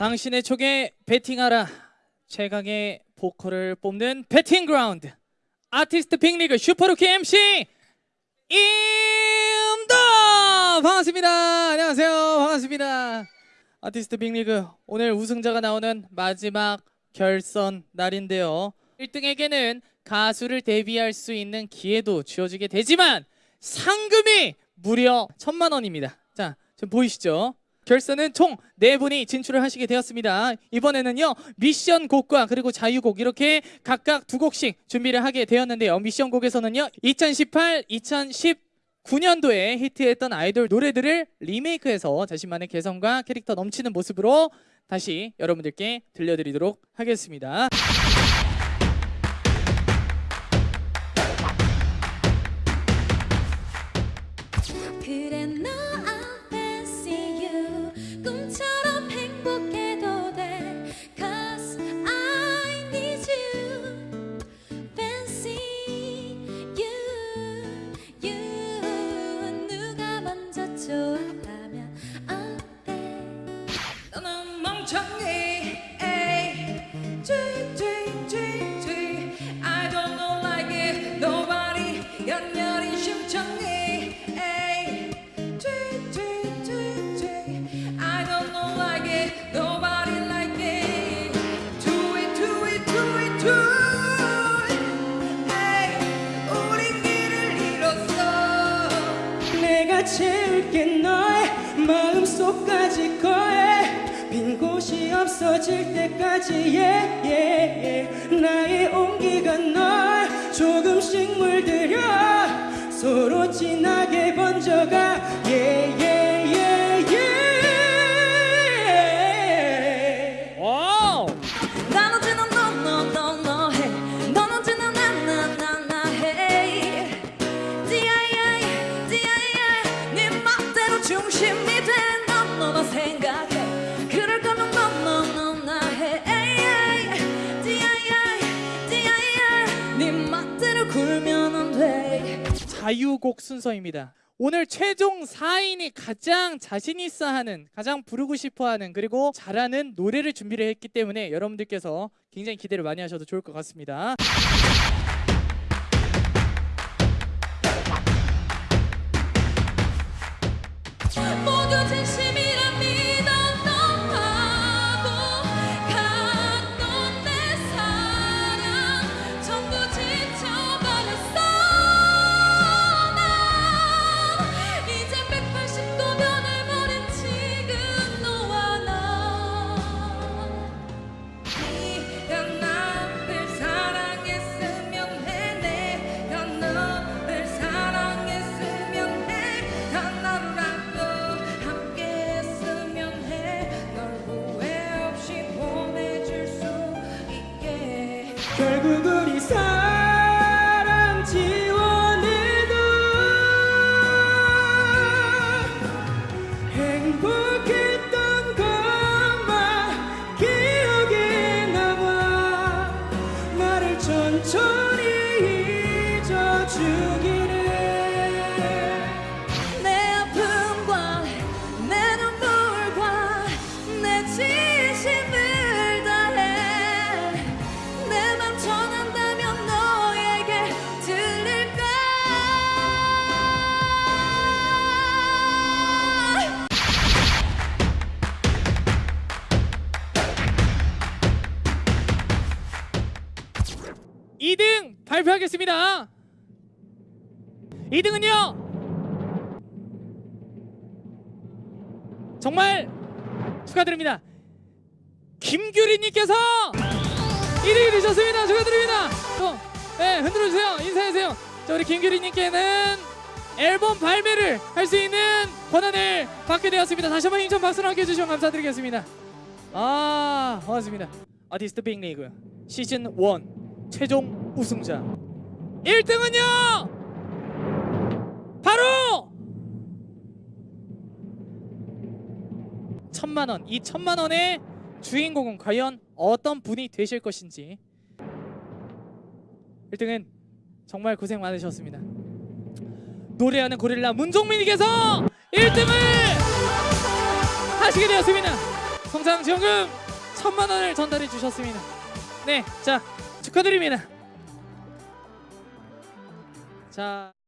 당신의 촉에 베팅하라. 최강의 보컬을 뽑는 베팅 그라운드. 아티스트 빅리그 슈퍼루키 MC 임도! 반갑습니다. 안녕하세요. 반갑습니다. 아티스트 빅리그 오늘 우승자가 나오는 마지막 결선 날인데요. 1등에게는 가수를 데뷔할 수 있는 기회도 주어지게 되지만 상금이 무려 천만 원입니다. 자 지금 보이시죠 결선은 총 네분이 진출을 하시게 되었습니다. 이번에는요 미션 곡과 그리고 자유곡 이렇게 각각 두 곡씩 준비를 하게 되었는데요. 미션 곡에서는요 2018, 2019년도에 히트했던 아이돌 노래들을 리메이크해서 자신만의 개성과 캐릭터 넘치는 모습으로 다시 여러분들께 들려드리도록 하겠습니다. 연렬히 심청해 에이 쥐쥐쥐쥐 I don't know like it nobody like it Do it do it do it do it 에이 우린 길을 잃었어 내가 채울게 너의 마음속까지 곳이 없어질 때까지 yeah, yeah, yeah. 나의 온기가 널 조금씩 물들여 서로 진하게 번져가 yeah, yeah, 자유곡 순서입니다. 오늘 최종 4인이 가장 자신 있어 하는, 가장 부르고 싶어 하는, 그리고 잘하는 노래를 준비를 했기 때문에 여러분들께서 굉장히 기대를 많이 하셔도 좋을 것 같습니다. 모두 진심 결국 우리 사랑 지원해도 행복했던 것만 기억에 남아 나를 천천히 잊어주기 발표하겠습니다. 2등은요. 정말 축하드립니다. 김규리님께서 1위 되셨습니다. 축하드립니다. 또, 네, 흔들어주세요. 인사해주세요. 자, 우리 김규리님께는 앨범 발매를 할 수 있는 권한을 받게 되었습니다. 다시 한번 힘찬 박수로 함께 해주시면 감사드리겠습니다. 아, 고맙습니다. 아티스트 빅리그 시즌 1 최종 우승자 1등은요 바로 천만 원. 이 천만 원의 주인공은 과연 어떤 분이 되실 것인지 1등은 정말 고생 많으셨습니다. 노래하는 고릴라 문종민님께서 1등을 하시게 되었습니다. 성장 지원금 천만 원을 전달해 주셨습니다. 네, 자 축하드립니다. 자.